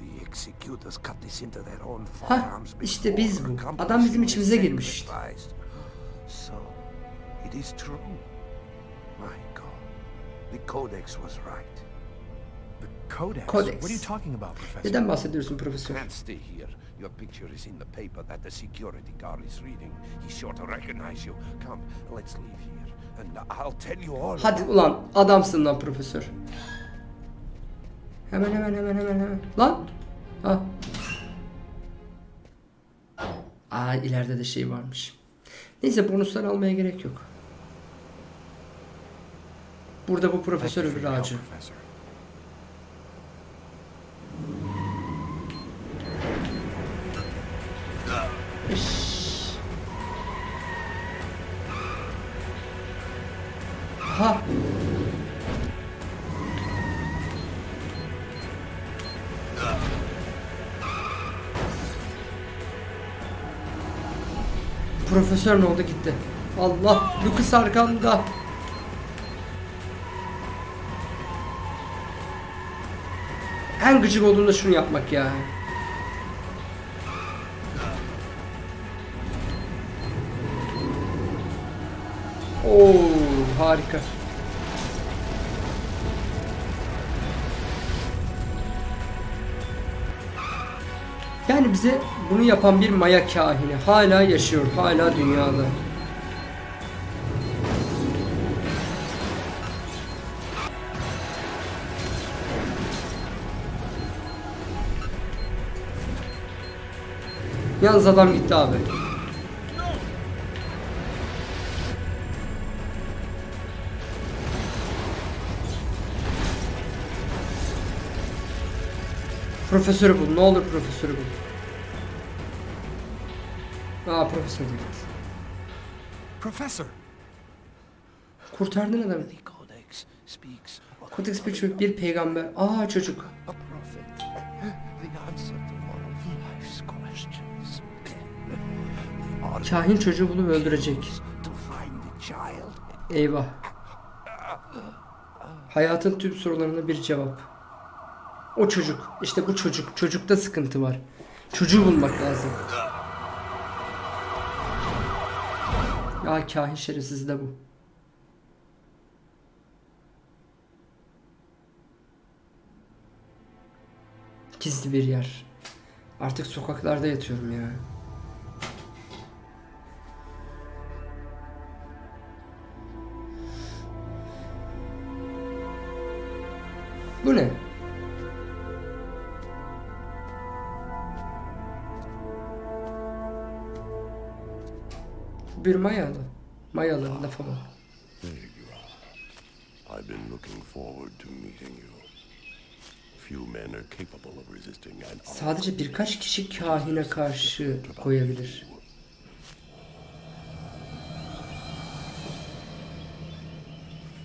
The executors cut this into their own forearms işte before biz bu. Adam accomplishing bizim the içimize girmiş işte. So, it is true. My God, the Codex was right. The Codex? Codex. What are you talking about, Professor? Neden bahsediyorsun profesör? Can't stay here. Your picture is in the paper that the security guard is reading. He's sure to recognize you. Come, let's leave here, Hadi ulan adamsın lan profesör. Hemen hemen hemen hemen hemen. Lan. Ha. Aa ileride de şey varmış. Neyse bonuslar almaya gerek yok. Burada bu profesör öbür ağacı. Ha. Profesör ne oldu gitti. Allah Lucas arkanda. En gıcık olduğumda şunu yapmak ya. Oo harika. Yani bize bunu yapan bir maya kahini hala yaşıyor, hala dünyada. Yalnız adam gitti abi. Profesörü bul. Ne olur profesörü bul. Aa profesör gitti. Professor! Kurtardın adamı. Kodex bir çocuk, bir peygamber. Aa çocuk. Kahin çocuğu bulup öldürecek. Eyvah. Hayatın tüm sorularına bir cevap. O çocuk. İşte bu çocuk. Çocukta sıkıntı var. Çocuğu bulmak lazım. Ya kahin şerefsiz de bu. Gizli bir yer. Artık sokaklarda yatıyorum ya. Bu ne? Bir mayalı. Mayalı lafı are. I've been looking forward to meeting you. Sadece birkaç kişi kahine karşı koyabilir.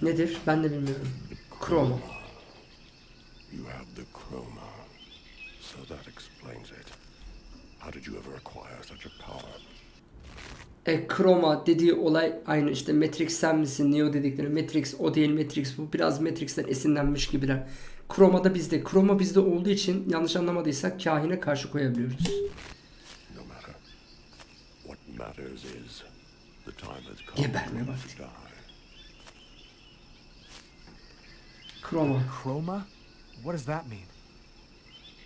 Nedir? Ben de bilmiyorum. Chroma. You have the chroma. So that explains it. How did you ever acquire such a power? E, Chroma dediği olay aynı işte Matrix sen misin Neo dedikleri Matrix o değil Matrix bu biraz Matrix'ten esinlenmiş gibiler. Chroma da bizde. Chroma bizde olduğu için yanlış anlamadıysak kahine karşı koyabiliyoruz. No matter. What matters is the time has come Geberme vakti. Chroma. Chroma? What does that mean?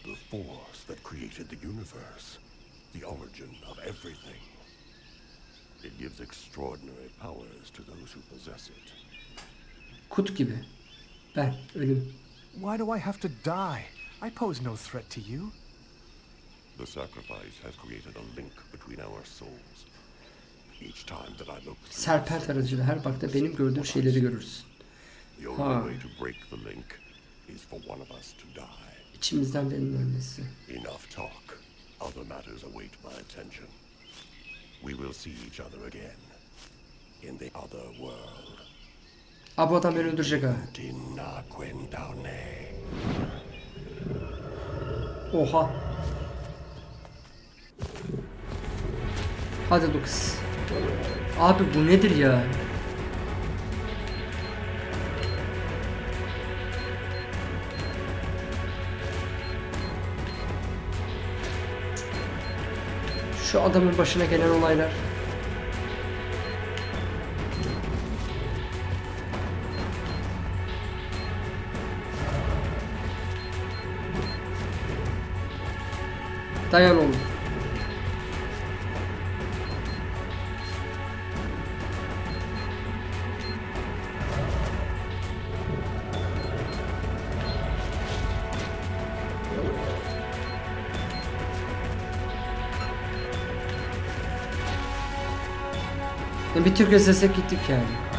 The force that created the universe. The origin of everything. It gives extraordinary powers to those who possess it. Kut gibi. Ben ölüm. Why do I have to die? I pose no threat to you. The sacrifice has created a link between our souls. Each time that I look Serpent aracıyla her bakta benim gördüğüm şeyleri görürsün. the Ha. only way to break the link is for one of us to die. İçimizden birinin ölmesi. Enough talk. Other matters await my attention. We will see each other again. In the other world. Aa bu adam beni öldürecek ha. Oha. Hadi Lucas. Abi bu nedir ya? Şu adamın başına gelen olaylar. Dayan oğlum. Bir Türk esesek gittik yani.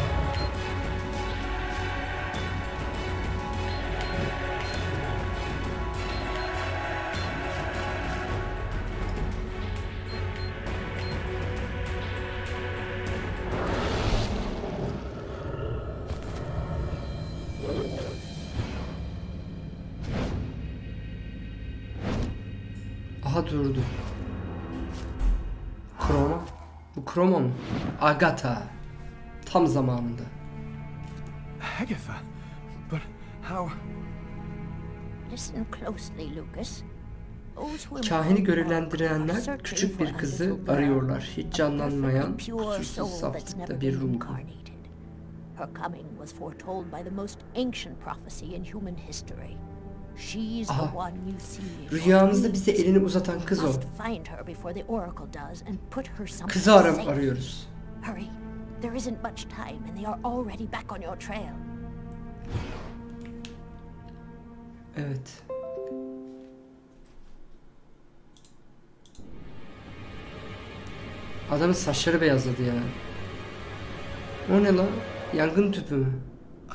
Agatha. Tam zamanında. Agatha? But how... Listen closely, Lucas. Kahini görevlendirenler küçük for bir a kızı little girl, arıyorlar. Hiç canlanmayan, kusursuz saflıkta bir incarnated. Her coming was foretold by the most ancient prophecy in human history. She's the one you see. Rüyamızda bize elini uzatan kız o. Kızı aram arıyoruz. Hurry. There isn't much time and they are already back on your trail. Evet. Adamın saçları beyazladı ya. O ne lan? Yangın tüpü mü?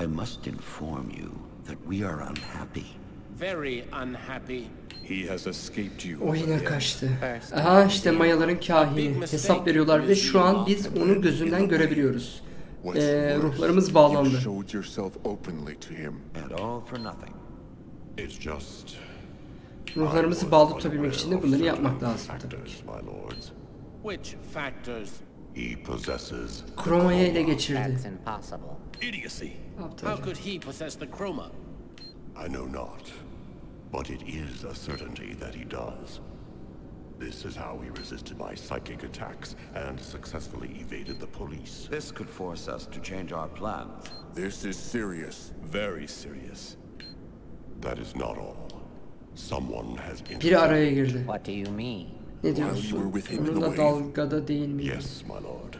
I must inform you that we are unhappy. Very unhappy. He has escaped you. O yine kaçtı. Aha işte Mayaların kahini. Hesap veriyorlar ve şu an biz onu gözünden görebiliyoruz. Ee, ruhlarımız bağlandı. showed yourself openly to him. And all for nothing. It's just Ruhlarımızı bağlı tutabilmek için de bunları yapmak lazım tabii ki. my lords. Which factors? He possesses Kromayı ele geçirdi. That's impossible. Idiocy. yaptı How could he possess the chroma? I know not, but it is a certainty that he does. This is how he resisted my psychic attacks and successfully evaded the police. This could force us to change our plans. This is serious. Very serious. That is not all. Someone has Biri araya girdi. What do you mean? Ne While you diyorsun? were with him in the Onunla wave. dalgada değil miydi? Yes, my lord.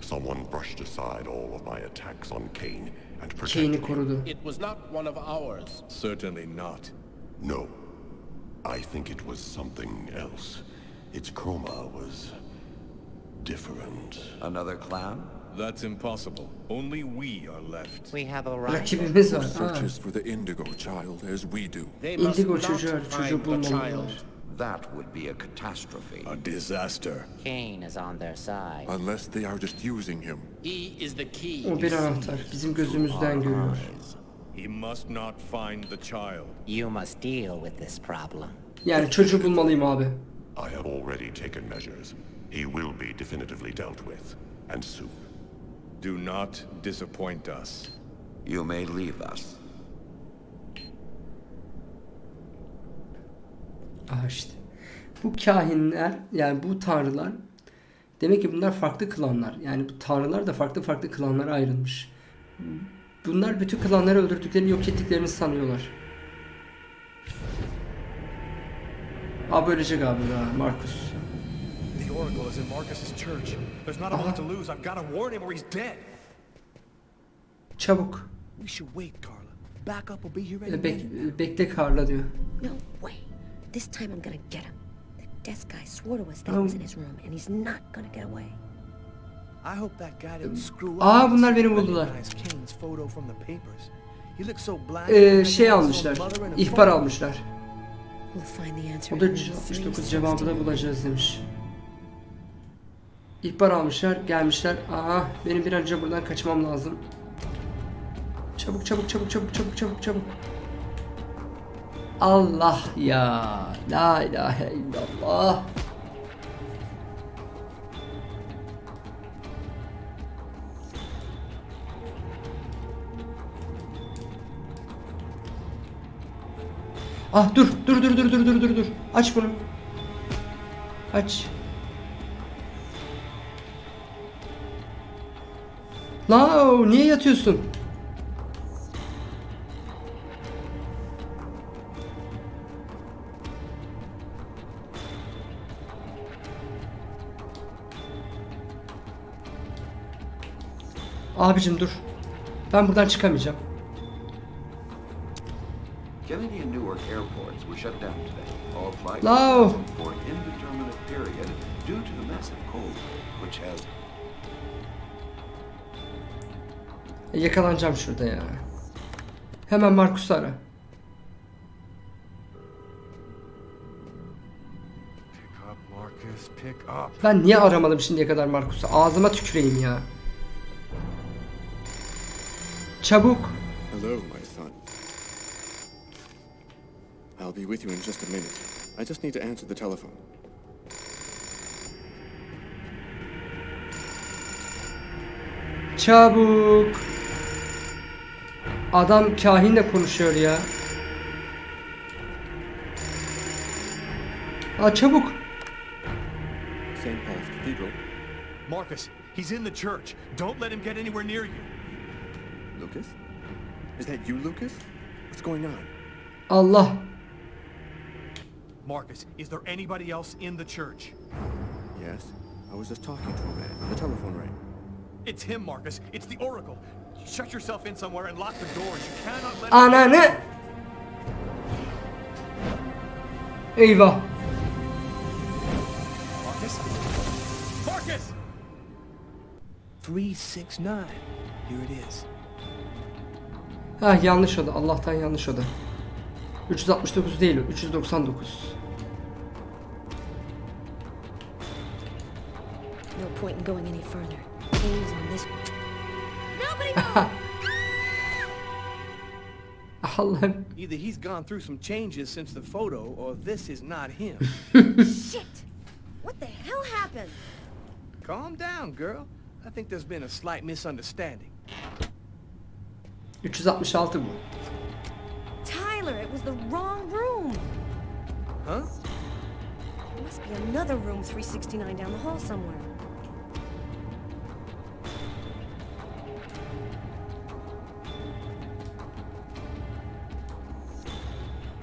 Someone brushed aside all of my attacks on Kane and protected Kane'i him. korudu. It was not one of ours. Certainly not. No. I think it was something else. Its chroma was different. Another clan? That's impossible. Only we are left. We have a right. Rakibimiz var. Searches for the indigo child as we do. They must Indigo not çocuğu, find the bulmalılar. child. That would be a catastrophe. A disaster. Kane is on their side. Unless they are just using him. He is the key. O bir anahtar. Bizim gözümüzden görüyor. He must not find the child. You must deal with this problem. Yani çocuğu bulmalıyım abi. I have already taken measures. He will be definitively dealt with. And soon. Do not disappoint us. You may leave us. Aha işte. Bu kahinler yani bu tanrılar demek ki bunlar farklı klanlar. Yani bu tanrılar da farklı farklı klanlara ayrılmış. Bunlar bütün klanları öldürdüklerini yok ettiklerini sanıyorlar. Abi ölecek abi ya Markus. The Oracle is in Marcus's church. There's not a moment to lose. I've got to warn him or he's dead. Çabuk. We should wait, Carla. backup will be here any minute. Bek, bekle Carla diyor. No way. This time I'm gonna get him. The desk guy swore to us that was in his room, and he's not gonna get away. Aa, bunlar beni buldular. Recognize Kane's photo from the papers. He looks so black. Ee, şey almışlar. İhbar almışlar. We'll find the answer O da in maybe three 369 cevabı da bulacağız demiş. İhbar almışlar, gelmişler. Aa, benim bir an önce buradan kaçmam lazım. Çabuk çabuk çabuk çabuk çabuk çabuk çabuk. Allah ya. La ilahe illallah. Ah dur dur dur dur dur dur dur dur. Aç bunu. Aç. La niye yatıyorsun? Abicim dur. Ben buradan çıkamayacağım. Kennedy and Newark airports were shut down today. All flights canceled for an indeterminate period due to the massive cold which has E, Yakalanacağım şurada ya. Hemen Markus'u ara. Pick up, Marcus. Pick up. Ben niye aramadım şimdiye kadar Markus'u? Ağzıma tüküreyim ya. Çabuk. Hello, my son. I'll be with you in just a minute. I just need to answer the telephone. Çabuk. Adam kahinle konuşuyor ya. Aa çabuk. St. Paul's Cathedral. Marcus, he's in the church. Don't let him get anywhere near you. Lucas? Is that you, Lucas? What's going on? Allah. Marcus, is there anybody else in the church? Yes. I was just talking to a man. The telephone rang. It's him, Marcus. It's the Oracle. Shut yourself in somewhere and lock the doors. You cannot let Ananı. Eyvah. Marcus? Marcus! 369. Here it is. Ha yanlış oda. Allah'tan yanlış oda. 369 değil o. 399. Point in going any further. Kane's on this. Nobody Allah'ım. Either he's gone through some changes since the photo, or this is not him. Shit! What the hell happened? Calm down, girl. I think there's been a slight misunderstanding. 366 bu. Tyler, it was the wrong room. Huh? There must be another room 369 down the hall somewhere.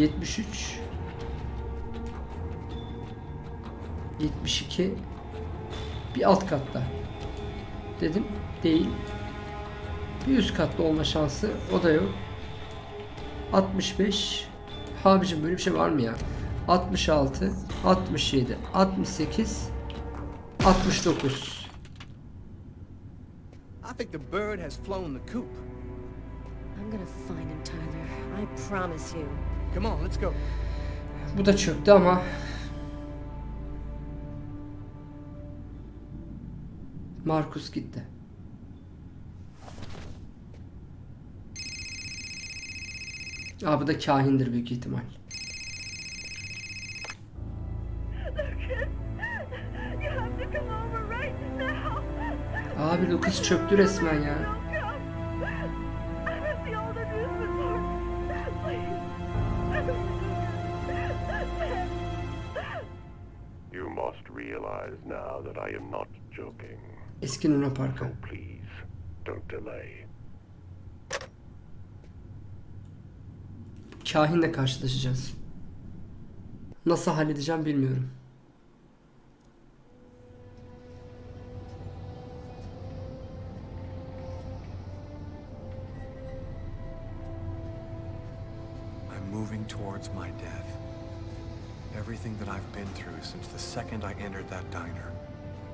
73. 72. Bir alt katta. Dedim. Değil. Bir üst katta olma şansı. O da yok. 65. Abicim böyle bir şey var mı ya? 66. 67. 68. 69. I think the bird has flown the coop. I'm gonna find him, Tyler. I promise you. Come on, let's go. Bu da çöktü ama. Markus gitti. Aa bu da kahindir büyük ihtimal. Abi Lucas çöktü resmen ya. Eski Luna Park'a. Please, don't delay. Kahinle karşılaşacağız. Nasıl halledeceğim bilmiyorum. I'm moving towards my death. Everything that I've been through since the second I entered that diner,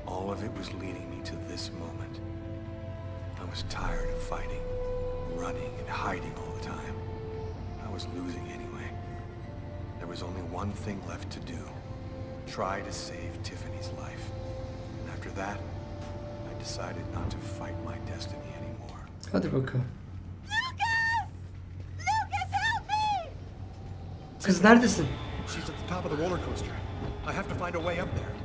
all of it was leading me to this moment. I was tired of fighting, running and hiding all the time. I was losing anyway. There was only one thing left to do. Try to save Tiffany's life. And after that, I decided not to fight my destiny anymore. Hadi bakalım. Lucas, help me! Kız neredesin? She's at the top of the roller coaster. I have to find a way up there.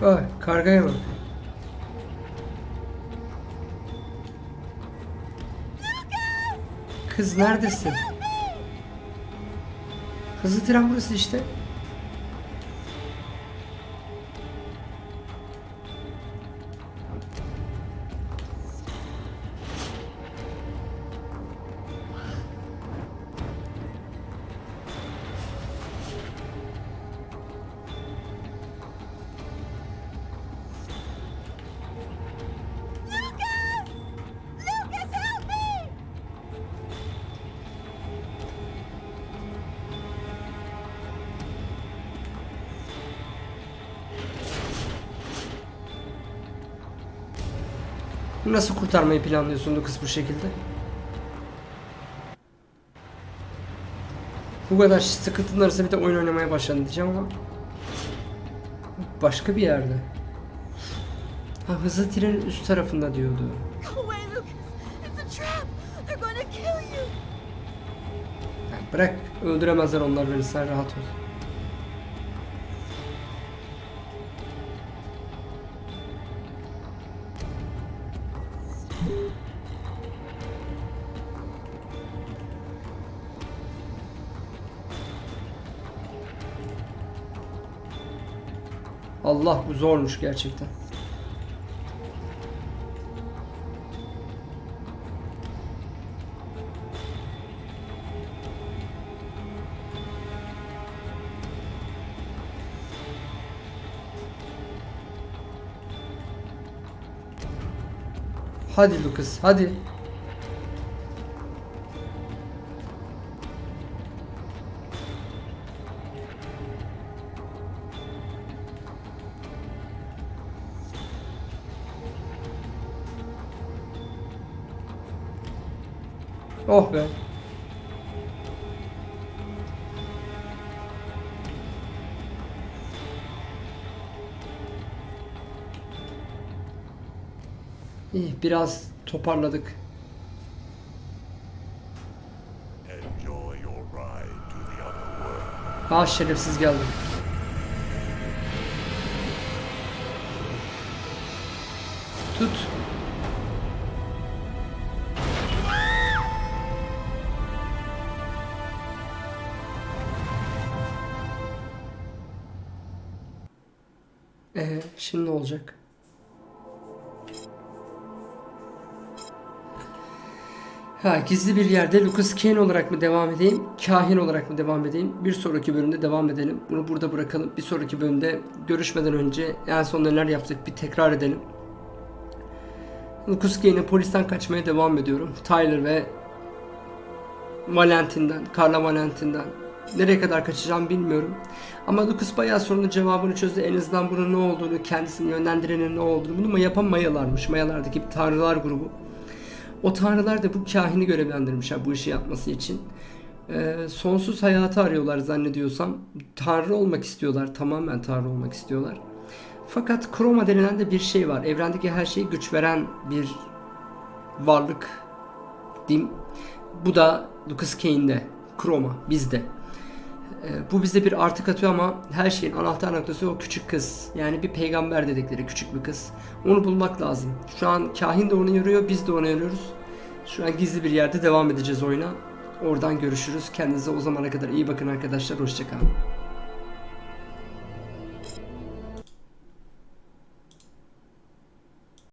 Bak kargaya bak. Kız neredesin? Hızlı tren burası işte. Nasıl kurtarmayı planlıyorsun kız bu şekilde? Bu kadar sıkıntının arasında bir de oyun oynamaya başladın diyeceğim ama başka bir yerde. Ha hızlı trenin üst tarafında diyordu. Lucas. Ya bırak öldüremezler onlar beni sen rahat ol. Allah bu zormuş gerçekten. Hadi Lucas hadi. Oh be. İyi biraz toparladık. Ah şerefsiz geldi. Tut. Ha, gizli bir yerde Lucas Kane olarak mı devam edeyim, kahin olarak mı devam edeyim? Bir sonraki bölümde devam edelim. Bunu burada bırakalım. Bir sonraki bölümde görüşmeden önce en son neler yaptık bir tekrar edelim. Lucas Kane'e polisten kaçmaya devam ediyorum. Tyler ve Valentin'den, Carla Valentin'den nereye kadar kaçacağım bilmiyorum. Ama Lucas bayağı sorunun cevabını çözdü. En azından bunun ne olduğunu, kendisini yönlendirenin ne olduğunu. Bunu yapan Mayalarmış. Mayalardaki bir tanrılar grubu. O tanrılar da bu kahini görevlendirmişler bu işi yapması için. Ee, sonsuz hayatı arıyorlar zannediyorsam. Tanrı olmak istiyorlar. Tamamen tanrı olmak istiyorlar. Fakat kroma denilen de bir şey var. Evrendeki her şeyi güç veren bir varlık diyeyim. Bu da Lucas Kane'de. Kroma bizde. Ee, bu bize bir artı katıyor ama her şeyin anahtar noktası o küçük kız. Yani bir peygamber dedikleri küçük bir kız. Onu bulmak lazım. Şu an kahin de onu yürüyor, biz de onu yürüyoruz. Şu an gizli bir yerde devam edeceğiz oyuna. Oradan görüşürüz. Kendinize o zamana kadar iyi bakın arkadaşlar. Hoşçakalın.